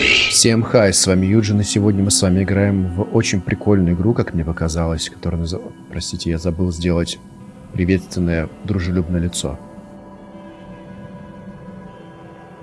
Всем хай, с вами Юджин, и сегодня мы с вами играем в очень прикольную игру, как мне показалось, которая называется... Простите, я забыл сделать приветственное, дружелюбное лицо.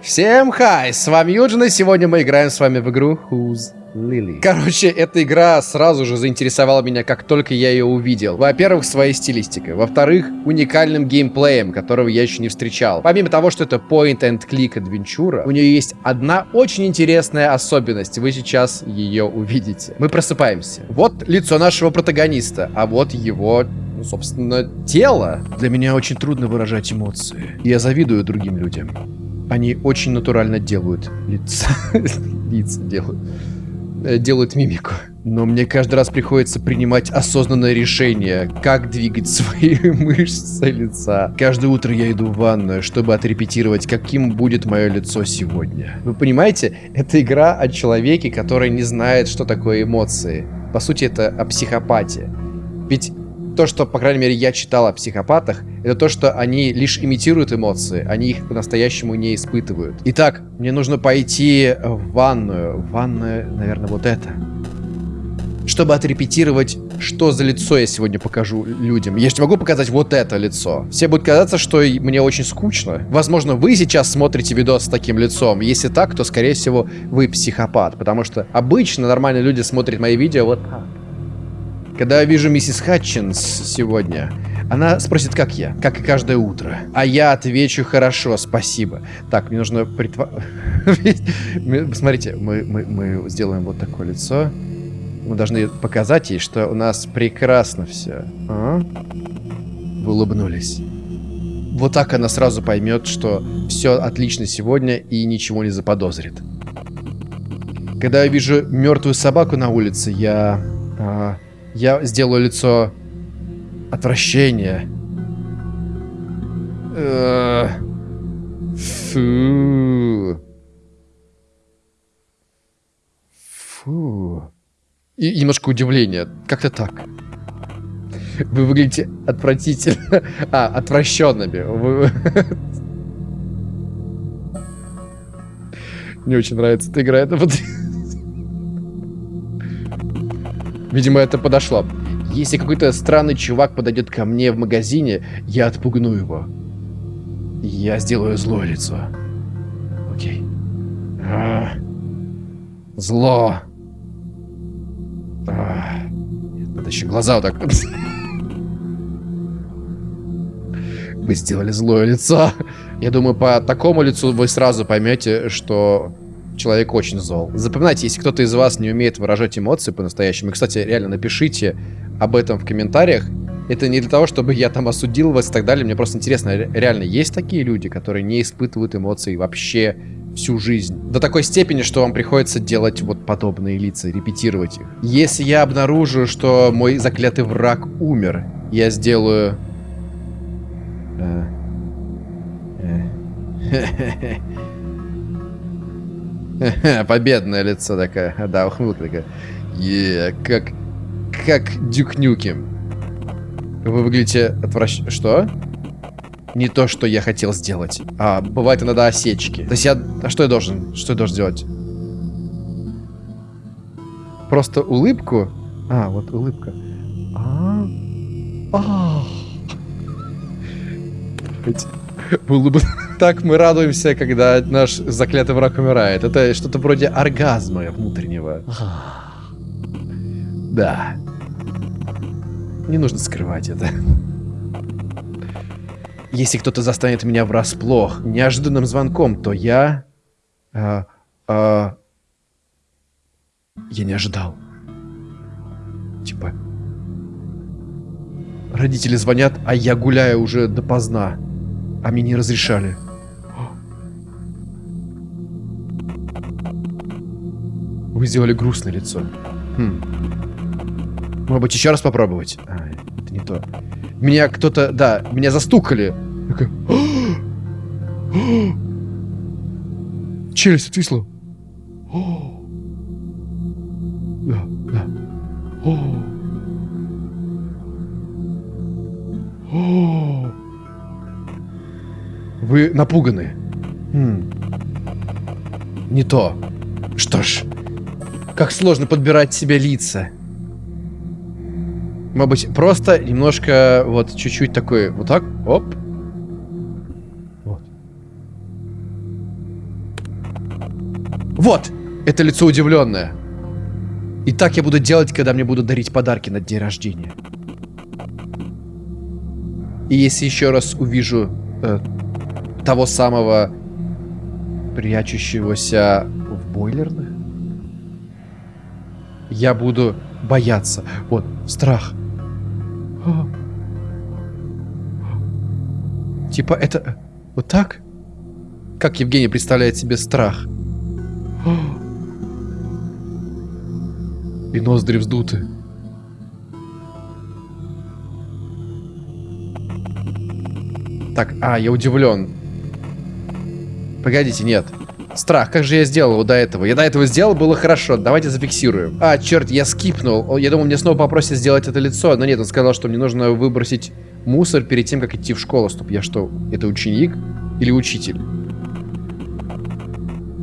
Всем хай, с вами Юджин, и сегодня мы играем с вами в игру Who's Lily. Короче, эта игра сразу же заинтересовала меня, как только я ее увидел. Во-первых, своей стилистикой. Во-вторых, уникальным геймплеем, которого я еще не встречал. Помимо того, что это point-and-click адвенчура, у нее есть одна очень интересная особенность. Вы сейчас ее увидите. Мы просыпаемся. Вот лицо нашего протагониста, а вот его ну, собственно, тело. Для меня очень трудно выражать эмоции. Я завидую другим людям. Они очень натурально делают лица. лица делают. Э, делают мимику. Но мне каждый раз приходится принимать осознанное решение, как двигать свои мышцы лица. Каждое утро я иду в ванную, чтобы отрепетировать, каким будет мое лицо сегодня. Вы понимаете, это игра о человеке, который не знает, что такое эмоции. По сути, это о психопатии. Ведь то, что, по крайней мере, я читал о психопатах, это то, что они лишь имитируют эмоции, они их по-настоящему не испытывают. Итак, мне нужно пойти в ванную. Ванная, наверное, вот это. Чтобы отрепетировать, что за лицо я сегодня покажу людям. Я же могу показать вот это лицо. Все будут казаться, что мне очень скучно. Возможно, вы сейчас смотрите видос с таким лицом. Если так, то, скорее всего, вы психопат. Потому что обычно нормальные люди смотрят мои видео вот так. Когда я вижу миссис Хатчинс сегодня, она спросит, как я, как и каждое утро. А я отвечу, хорошо, спасибо. Так, мне нужно притва... Смотрите, мы, мы, мы сделаем вот такое лицо. Мы должны показать ей, что у нас прекрасно все. А? Вы улыбнулись. Вот так она сразу поймет, что все отлично сегодня и ничего не заподозрит. Когда я вижу мертвую собаку на улице, я... А, я сделаю лицо отвращения. Э, фу. Фу. И немножко удивления. Как-то так. Вы выглядите отвратительно. А, отвращенными. Вы... Мне очень нравится эта игра. Это вот... Видимо, это подошло. Если какой-то странный чувак подойдет ко мне в магазине, я отпугну его. Я сделаю злое лицо. Окей. А, зло. А, надо еще глаза вот так. Вы сделали злое лицо. Я думаю, по такому лицу вы сразу поймете, что человек очень зол. Запоминайте, если кто-то из вас не умеет выражать эмоции по-настоящему, кстати, реально напишите об этом в комментариях, это не для того, чтобы я там осудил вас и так далее. Мне просто интересно, реально есть такие люди, которые не испытывают эмоций вообще всю жизнь. До такой степени, что вам приходится делать вот подобные лица, репетировать их. Если я обнаружу, что мой заклятый враг умер, я сделаю... Э, э, Победное лицо такое. Да, ухмылка такая. Е, как... Как Дюкнюки. Вы выглядите отвращ... Что? Не то, что я хотел сделать. А, бывает иногда осечки. То есть я... А что я должен? Что я должен сделать? Просто улыбку? А, вот улыбка. А, а. Улыб... Так мы радуемся, когда наш заклятый враг умирает. Это что-то вроде оргазма внутреннего. Да. Не нужно скрывать это. Если кто-то застанет меня врасплох неожиданным звонком, то я... А, а, я не ожидал. Типа... Родители звонят, а я гуляю уже допоздна. А мне не разрешали. Вы сделали грустное лицо. Хм. Может быть, еще раз попробовать? А, это не то. Меня кто-то... Да, меня застукали. Челюсть отвисла. Да, да. Вы напуганы. Хм. Не то. Что ж, как сложно подбирать себе лица. Может быть, просто немножко, вот, чуть-чуть такой, вот так, оп. Вот. Вот! Это лицо удивленное. И так я буду делать, когда мне будут дарить подарки на день рождения. И если еще раз увижу э, того самого прячущегося в бойлерных, я буду бояться. Вот, страх. Типа это... Э, вот так? Как Евгений представляет себе страх? И ноздри вздуты. Так, а, я удивлен. Погодите, нет. Страх, как же я сделал его до этого? Я до этого сделал, было хорошо. Давайте зафиксируем. А, черт, я скипнул. Я думал, мне снова попросят сделать это лицо. Но нет, он сказал, что мне нужно выбросить мусор перед тем, как идти в школу. Стоп, я что, это ученик или учитель?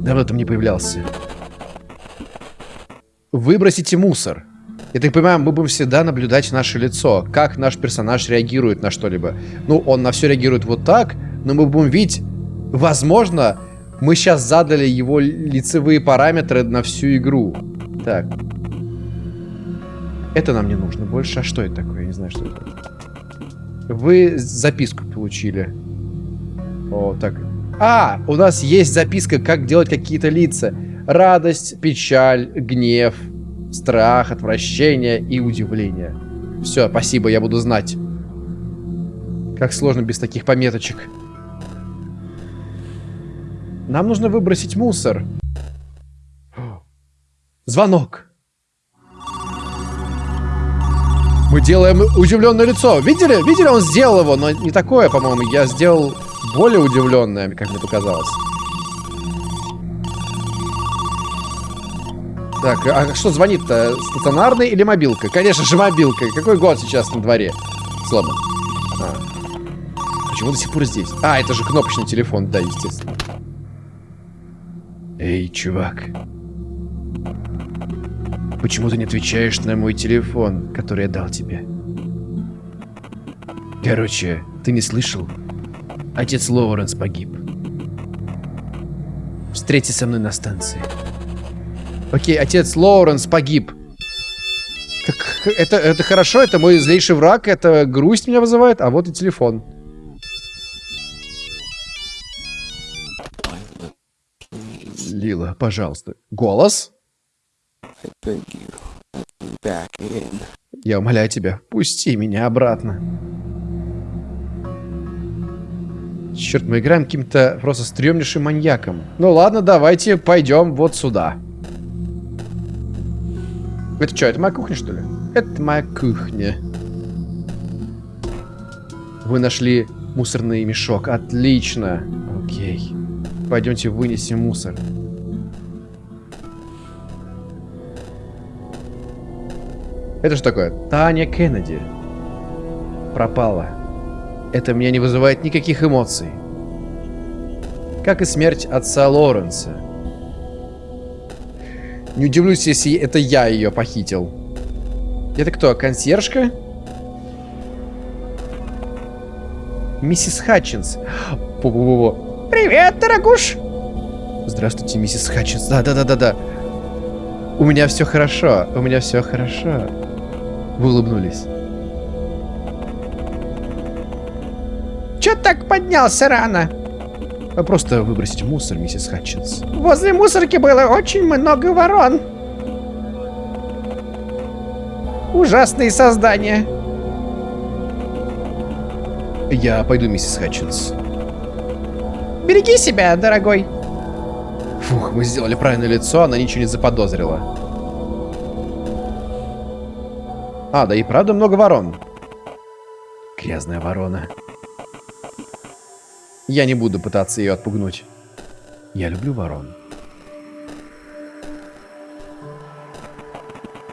Давно там не появлялся. Выбросите мусор. Я так понимаю, мы будем всегда наблюдать наше лицо, как наш персонаж реагирует на что-либо. Ну, он на все реагирует вот так, но мы будем видеть, возможно, мы сейчас задали его лицевые параметры на всю игру. Так. Это нам не нужно больше. А что это такое? Я не знаю, что это. Вы записку получили. О, так. А, у нас есть записка, как делать какие-то лица. Радость, печаль, гнев, страх, отвращение и удивление. Все, спасибо, я буду знать. Как сложно без таких пометочек. Нам нужно выбросить мусор. Звонок. Мы делаем удивленное лицо. Видели? Видели, он сделал его, но не такое, по-моему. Я сделал более удивленное, как мне показалось. Так, а что звонит-то? Стационарный или мобилка? Конечно же, мобилка. Какой год сейчас на дворе? Сломан. А. Почему до сих пор здесь? А, это же кнопочный телефон, да, естественно. Эй, чувак. Почему ты не отвечаешь на мой телефон, который я дал тебе? Короче, ты не слышал? Отец Лоуренс погиб. Встреться со мной на станции. Окей, отец Лоуренс погиб. Как, это, это хорошо, это мой злейший враг, это грусть меня вызывает, а вот и телефон. Лила, пожалуйста. Голос? Я умоляю тебя, пусти меня обратно. Черт, мы играем каким-то просто стрёмнейшим маньяком. Ну ладно, давайте пойдем вот сюда. Это что, это моя кухня, что ли? Это моя кухня. Вы нашли мусорный мешок. Отлично. Окей. Пойдемте вынесем мусор. Это что такое? Таня Кеннеди. Пропала. Это меня не вызывает никаких эмоций. Как и смерть отца Лоренса. Не удивлюсь, если это я ее похитил. Это кто, консьержка? Миссис Хатчинс. Пу -пу -пу Привет, дорогуш! Здравствуйте, миссис Хатчинс. Да-да-да-да-да. У меня все хорошо. У меня все хорошо. Вы улыбнулись. Че так поднялся рано? Просто выбросить мусор, миссис Хатчинс. Возле мусорки было очень много ворон. Ужасные создания. Я пойду, миссис Хатчинс. Береги себя, дорогой. Фух, мы сделали правильное лицо, она ничего не заподозрила. А, да и правда много ворон. Грязная ворона. Я не буду пытаться ее отпугнуть. Я люблю ворон.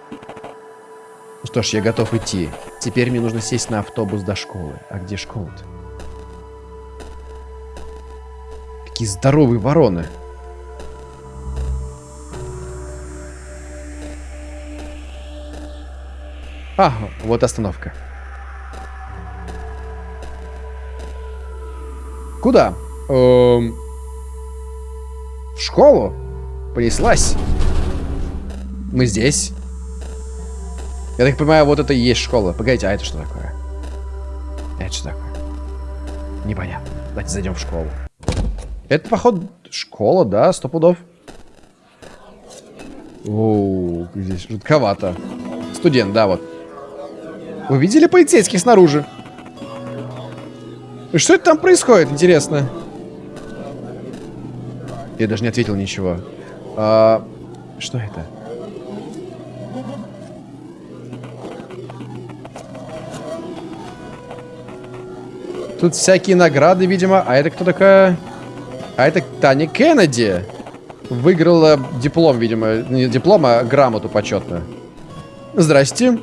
Ну что ж, я готов идти. Теперь мне нужно сесть на автобус до школы. А где школа-то? Какие здоровые вороны. А, вот остановка. Куда? Эм... В школу? Понеслась. Мы здесь. Я так понимаю, вот это и есть школа. Погодите, а это что такое? Это что такое? Непонятно. Давайте зайдем в школу. Это, походу, школа, да, сто пудов. Оу, здесь жутковато. Студент, да, вот. Вы видели полицейских снаружи? Что это там происходит, интересно? Я даже не ответил ничего. А, что это? Тут всякие награды, видимо. А это кто такая? А это Таня Кеннеди. Выиграла диплом, видимо. Не диплом, а грамоту почетную. Здрасте.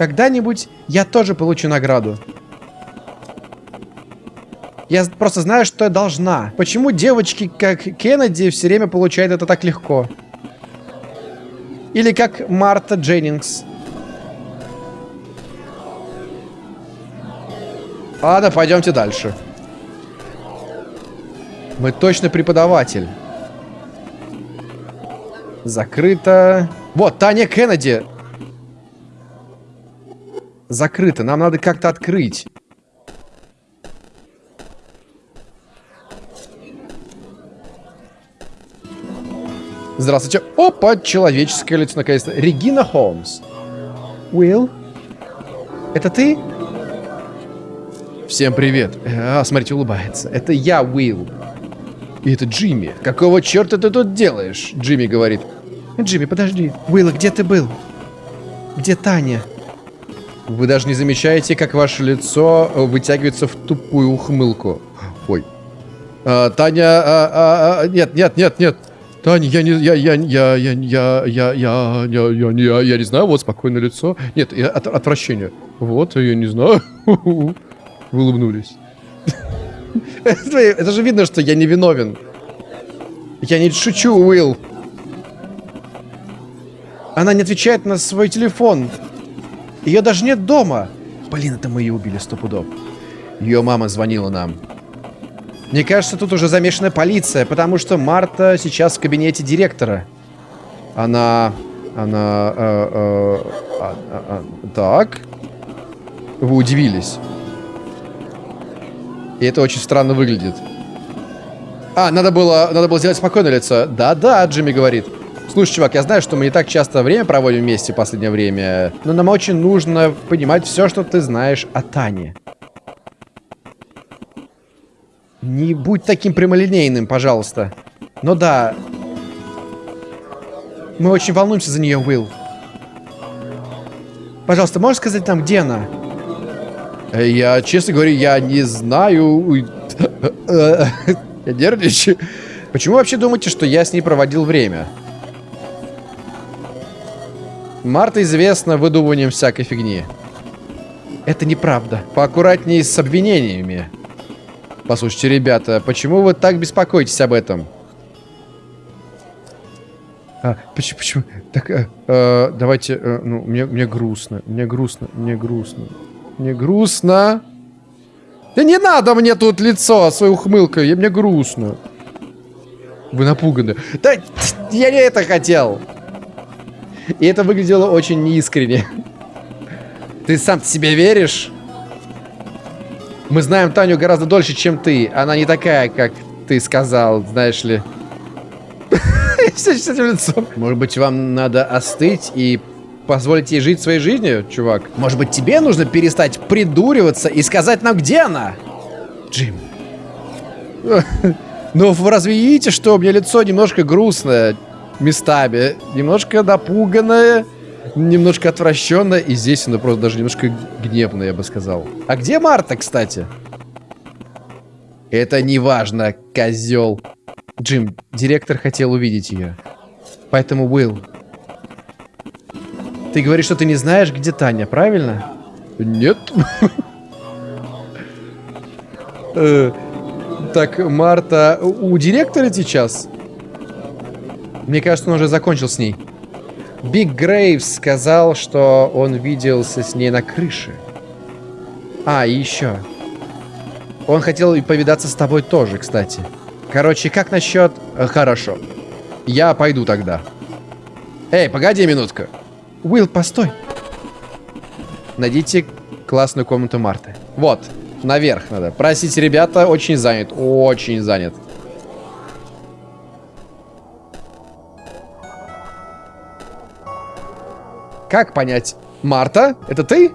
Когда-нибудь я тоже получу награду. Я просто знаю, что я должна. Почему девочки, как Кеннеди, все время получают это так легко? Или как Марта Дженнингс. Ладно, пойдемте дальше. Мы точно преподаватель. Закрыто. Вот, Таня Кеннеди. Закрыто. Нам надо как-то открыть. Здравствуйте. Опа, человеческое лицо наконец-то. Регина Холмс. Уилл? Это ты? Всем привет. А, смотрите, улыбается. Это я, Уилл. И это Джимми. Какого черта ты тут делаешь? Джимми говорит. Джимми, подожди. Уилл, где ты был? Где Таня? Вы даже не замечаете, как ваше лицо вытягивается в тупую ухмылку. Ой. А, Таня... А, а, а, нет, нет, нет, нет. Таня, я не... Я, я, я, я, я, я, я, я, я, я, я не знаю, вот спокойное лицо. Нет, от, отвращение. Вот, я не знаю. Вы улыбнулись. Это же видно, что я не виновен. Я не шучу, Уилл. Она не отвечает на свой телефон. Ее даже нет дома. Блин, это мы ее убили сто пудов. Ее мама звонила нам. Мне кажется, тут уже замешана полиция, потому что Марта сейчас в кабинете директора. Она... Она... Э, э, э, э, так. Вы удивились. И это очень странно выглядит. А, надо было, надо было сделать спокойное лицо. Да-да, Джимми говорит. Слушай, чувак, я знаю, что мы не так часто время проводим вместе в последнее время, но нам очень нужно понимать все, что ты знаешь о Тане. Не будь таким прямолинейным, пожалуйста. Но да, мы очень волнуемся за нее, Уилл. Пожалуйста, можешь сказать нам, где она? Я, честно говоря, я не знаю. Я нервничаю. Почему вообще думаете, что я с ней проводил время? Марта известна выдумыванием всякой фигни. Это неправда. Поаккуратнее с обвинениями. Послушайте, ребята, почему вы так беспокоитесь об этом? А, почему, почему? Так, э, э, давайте, э, ну, мне, мне грустно, мне грустно, мне грустно. Мне грустно. Да не надо мне тут лицо своей ухмылкой. Мне грустно. Вы напуганы. Да я не это хотел. И это выглядело очень неискренне. Ты сам себе веришь? Мы знаем Таню гораздо дольше, чем ты. Она не такая, как ты сказал, знаешь ли. Может быть, вам надо остыть и позволить ей жить своей жизнью, чувак? Может быть, тебе нужно перестать придуриваться и сказать нам, где она? Джим. Ну, вы разве видите, что у меня лицо немножко грустное местами? Немножко напуганное, немножко отвращенное. И здесь оно просто даже немножко гневное, я бы сказал. А где Марта, кстати? Это не важно, козел. Джим, директор хотел увидеть ее. Поэтому, Уилл, ты говоришь, что ты не знаешь, где Таня, правильно? Нет. Э, так, Марта, у директора сейчас? Мне кажется, он уже закончил с ней. Биг Грейвс сказал, что он виделся с ней на крыше. А, и еще. Он хотел и повидаться с тобой тоже, кстати. Короче, как насчет... Э, хорошо. Я пойду тогда. Эй, погоди минутку. Уилл, постой. Найдите классную комнату Марты. Вот, наверх надо. Простите, ребята, очень занят. Очень занят. Как понять? Марта, это ты?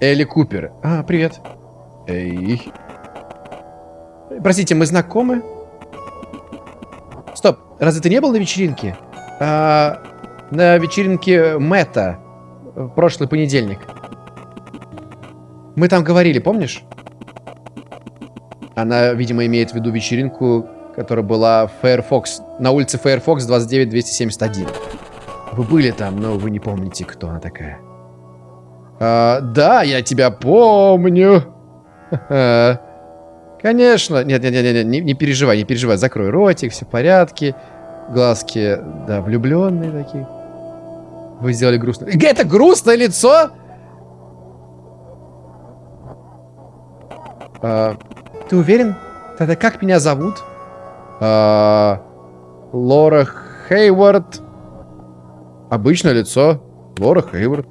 Элли Купер. А, привет. Эй. Простите, мы знакомы? Стоп, разве ты не был на вечеринке? А, на вечеринке Мэтта в прошлый понедельник. Мы там говорили, помнишь? Она, видимо, имеет в виду вечеринку, которая была в Firefox, на улице Firefox 29271. Вы были там, но вы не помните, кто она такая. А, да, я тебя помню. Конечно. Нет, нет, нет, нет, не, не переживай, не переживай. Закрой ротик, все в порядке. Глазки, да, влюбленные такие. Вы сделали грустное. Это грустное лицо? А, ты уверен? Тогда как меня зовут? А, Лора Хейвард. Обычное лицо. Лора Хейвард.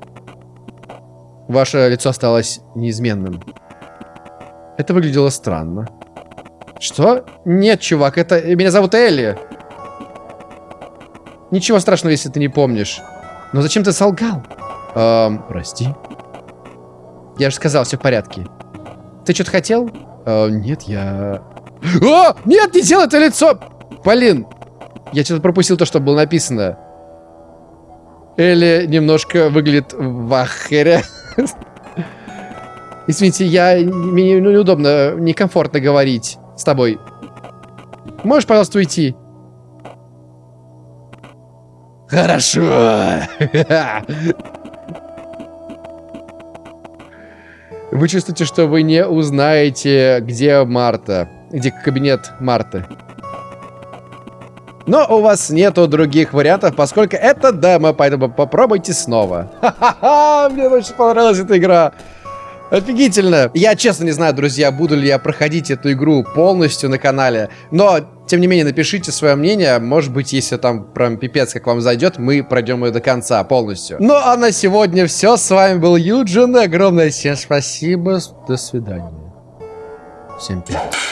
Ваше лицо осталось неизменным. Это выглядело странно. Что? Нет, чувак, это... Меня зовут Элли. Ничего страшного, если ты не помнишь. Но зачем ты солгал? Эм, прости. Я же сказал, все в порядке. Ты что-то хотел? Э, нет, я... О! Нет, не делай это лицо! Полин! Я что-то пропустил то, что было написано. Элли немножко выглядит в ахере. Извините, я... Мне неудобно, некомфортно говорить с тобой. Можешь, пожалуйста, уйти? Хорошо. Вы чувствуете, что вы не узнаете, где Марта. Где кабинет Марты. Но у вас нету других вариантов, поскольку это демо, поэтому попробуйте снова. Ха-ха-ха, мне очень понравилась эта игра. Офигительно. Я честно не знаю, друзья, буду ли я проходить эту игру полностью на канале. Но, тем не менее, напишите свое мнение. Может быть, если там прям пипец как вам зайдет, мы пройдем ее до конца полностью. Ну, а на сегодня все. С вами был Юджин. Огромное всем спасибо. До свидания. Всем привет.